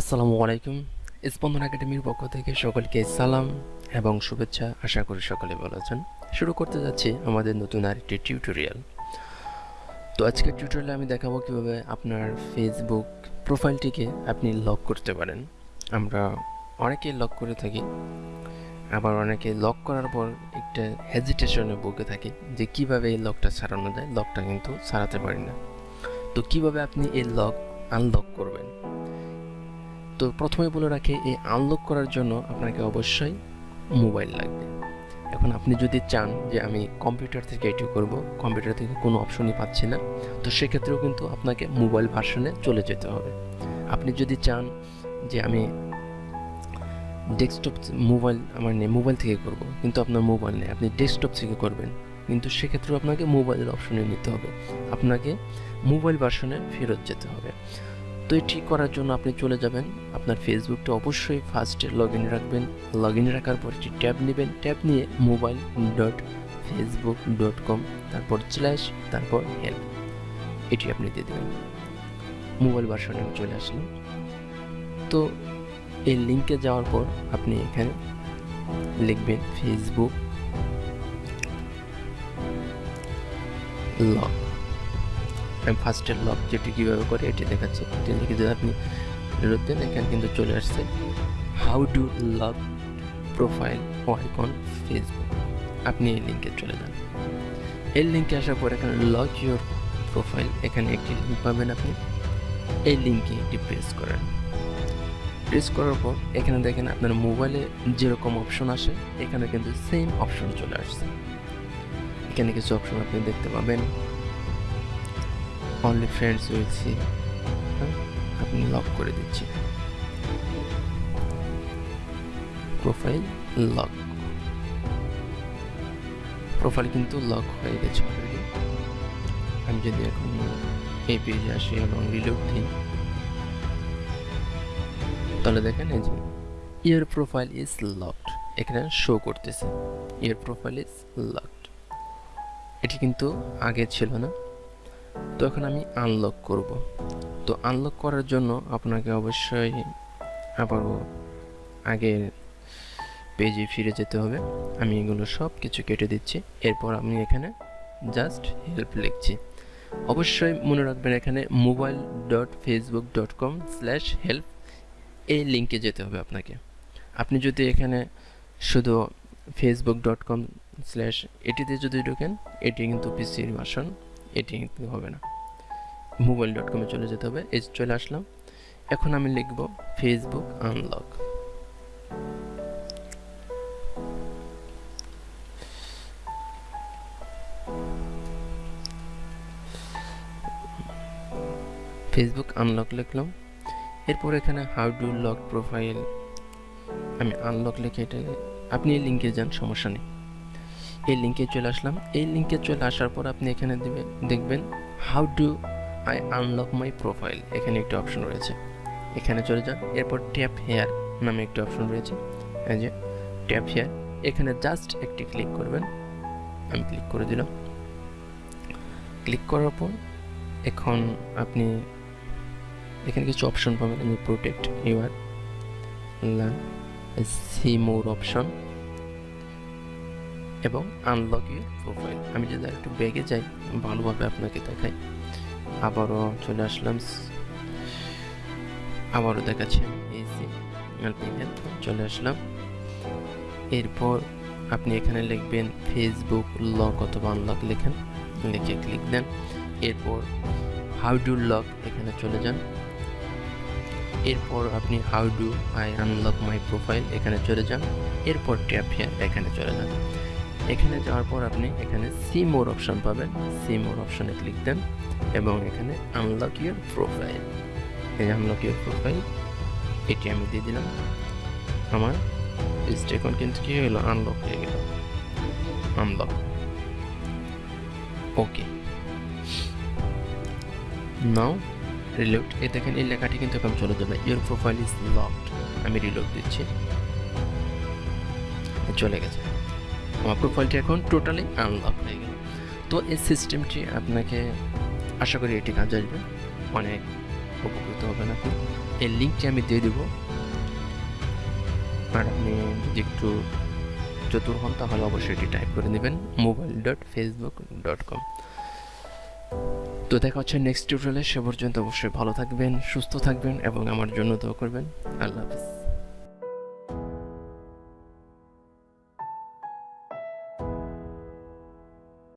আসসালামু আলাইকুম। স্পন্দন একাডেমির পক্ষ থেকে সকলকে সালাম এবং শুভেচ্ছা। আশা করি সকলে ভালো আছেন। শুরু করতে যাচ্ছি আমাদের নতুন আরেকটি টিউটোরিয়াল। তো আজকের টিউটোরিয়ালে আমি দেখাবো কীভাবে আপনার ফেসবুক প্রোফাইলটিকে আপনি লক করতে পারেন। আমরা অনেকেই লক করে থাকি, আবার অনেকে লক করার পর একটা হেজিটেশনে ভুগে থাকি যে কীভাবে এই লকটা ছাড়ানো যায়। লকটা কিন্তু ছাড়াতে পারি না। তো কীভাবে আপনি এই লক আনলক করবেন? তো প্রথমে বলে রাখি, এই আনলক করার জন্য আপনাকে অবশ্যই মোবাইল লাগবে। এখন আপনি যদি চান যে আমি কম্পিউটার থেকে এটি করব কম্পিউটার থেকে কোনো অপশনই পাচ্ছি না, তো সেক্ষেত্রেও কিন্তু আপনাকে মোবাইল ভার্সনে চলে যেতে হবে। আপনি যদি চান যে আমি ডেস্কটপ মোবাইল আমার নেই মোবাইল থেকে করব, কিন্তু আপনার মোবাইল নেই, আপনি ডেস্কটপ থেকে করবেন, কিন্তু সেক্ষেত্রেও আপনাকে মোবাইলের অপশনে নিতে হবে। আপনাকে মোবাইল ভার্সনে ফেরত যেতে হবে। তো এটি করার জন্য আপনি চলে যাবেন। আপনার ফেসবুকটা অবশ্যই ফার্স্টে লগ ইন রাখবেন। লগ ইন রাখার পর একটি ট্যাব নেবেন, ট্যাব নিয়ে mobile dot Facebook dot com তারপর স্ল্যাশ তারপর হেল্প এটি আপনি দিয়ে দেবেন। মোবাইল ভার্সনে আমি চলে আসলাম। তো এই লিঙ্কে যাওয়ার পর আপনি এখানে লিখবেন ফেসবুক লগ আমি ফার্স্টের লক যেটি কীভাবে করে এটি দেখাচ্ছে এটি লিখে যদি আপনি ফেরত দেন, এখানে কিন্তু চলে আসছে how do lock profile icon Facebook আপনি এই লিঙ্কে চলে যান। এই লিঙ্কে আসার পর এখানে লক ইউর প্রোফাইল এখানে একটি লিঙ্ক পাবেন আপনি। এই লিঙ্কে এটি প্রেস করেন। প্রেস করার পর এখানে দেখেন আপনার মোবাইলে যেরকম অপশন আসে, এখানে কিন্তু সেম অপশন চলে আসছে। এখানে কিছু অপশন আপনি দেখতে পাবেন। অনলি ফ্রেন্ডস উইল সি আপনি লক করে দিচ্ছি প্রোফাইল লক প্রোফাইল কিন্তু লক হয়ে গেছে অলরেডি আমি যদি এখন এই পেজে আসি এবং রিলোড দিই, তাহলে দেখেন এই যে ইয়ার প্রোফাইল ইজ লকড এখানে শো করতেছে। ইয়ার প্রোফাইল ইজ লকড এটি কিন্তু আগে ছিল না। তো এখন আমি আনলক করব। তো আনলক করার জন্য আপনাকে অবশ্যই আবারও আগের পেজে ফিরে যেতে হবে। আমি এগুলো সব কিছু কেটে দিচ্ছি। এরপর আমি এখানে জাস্ট হেল্প লিখছি। অবশ্যই মনে রাখবেন এখানে mobile dot Facebook dot com slash help এই লিঙ্কে যেতে হবে আপনাকে। আপনি যদি এখানে শুধু ফেসবুক ডট কম স্ল্যাশ এটিতে যদি ঢোকেন, এটি কিন্তু পিসির ভাষণ এটি হবে না। মোবাইল ডট কমে চলে যেতে হবে। এই চলে আসলাম। এখন আমি লিখব ফেসবুক আনলক ফেসবুক আনলক লিখলাম। এরপর এখানে হাউ ডু লক প্রোফাইল আমি আনলক লিখে এটা আপনি লিঙ্কে যান, সমস্যা নেই। এই লিঙ্কে চলে আসলাম। এই লিঙ্কে চলে আসার পর আপনি এখানে দেবে, দেখবেন how do I unlock my profile এখানে একটি অপশন রয়েছে। এখানে চলে যান, এরপর ট্যাপ হেয়ার নামে একটি অপশন রয়েছে। এই যে ট্যাপ হেয়ার এখানে জাস্ট একটি ক্লিক করবেন। আমি ক্লিক করে দিলাম। ক্লিক করার পর এখন আপনি এখানে কিছু অপশন পাবেন protect your see more option এবং আনলক ইউর প্রোফাইল আমি যদি একটু ব্যাগে যাই ভালোভাবে আপনাকে দেখাই। আবারও চলে আসলাম। আবারও দেখাচ্ছি এসি চলে আসলাম। এরপর আপনি এখানে লিখবেন ফেসবুক লক অথবা আনলক লেখেন। লিখে ক্লিক দেন। এরপর হাউ ডু লক এখানে চলে যান। এরপর আপনি how do I unlock my profile এখানে চলে যান। এরপর ট্যাপ হিয়ার এখানে চলে যান। এখানে যাওয়ার পর আপনি এখানে সি মোর অপশন পাবেন। সি মোর অপশনে ক্লিক দেন এবং এখানে আনলক ইউর প্রোফাইল এই আনলক ইউর প্রোফাইল এটি আমি দিয়ে দিলাম। আমার এখন কিন্তু কী হলো? আনলক হয়ে গেল। আনলক ওকে নাও রিলোড এ দেখেন, এই লেখাটি কিন্তু এখন চলে যাবে ইউর প্রোফাইল ইজ লকড আমি রিলোড দিচ্ছি। চলে গেছে। আমার প্রোফাইলটি এখন টোটালি আনলক হয়ে গেল। তো এই সিস্টেমটি আপনাকে আশা করি এটি কাজে আসবে। অনেক উপকৃত হবেন আপনি। এই লিঙ্কটি আমি দিয়ে দেবো। আর আপনি যদি একটু চতুর হন, তাহলে অবশ্যই এটি টাইপ করে নেবেন। Mobile dot Facebook dot com তো দেখা হচ্ছে নেক্সট টিউটোরিয়ালে সে পর্যন্ত অবশ্যই ভালো থাকবেন, সুস্থ থাকবেন এবং আমার জন্য দোয়া করবেন। আল্লাহ হাফিজ।